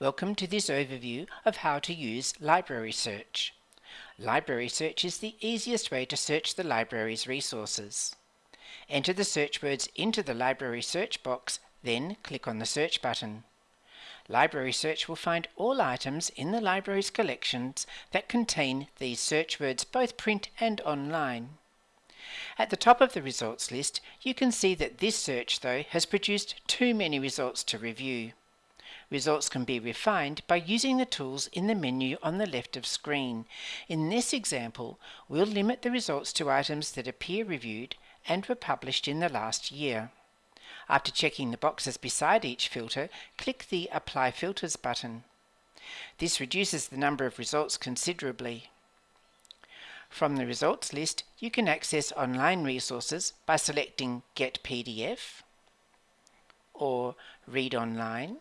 Welcome to this overview of how to use Library Search. Library Search is the easiest way to search the library's resources. Enter the search words into the Library Search box, then click on the Search button. Library Search will find all items in the library's collections that contain these search words both print and online. At the top of the results list, you can see that this search, though, has produced too many results to review. Results can be refined by using the tools in the menu on the left of screen. In this example, we'll limit the results to items that are peer-reviewed and were published in the last year. After checking the boxes beside each filter, click the Apply Filters button. This reduces the number of results considerably. From the results list, you can access online resources by selecting Get PDF or Read Online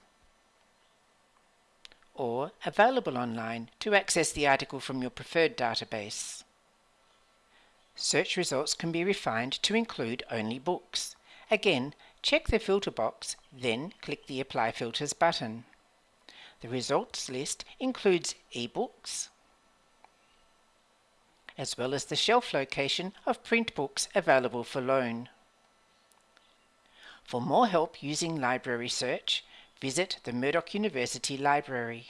or Available Online to access the article from your preferred database. Search results can be refined to include only books. Again, check the filter box, then click the Apply Filters button. The results list includes ebooks, as well as the shelf location of print books available for loan. For more help using library search, visit the Murdoch University Library.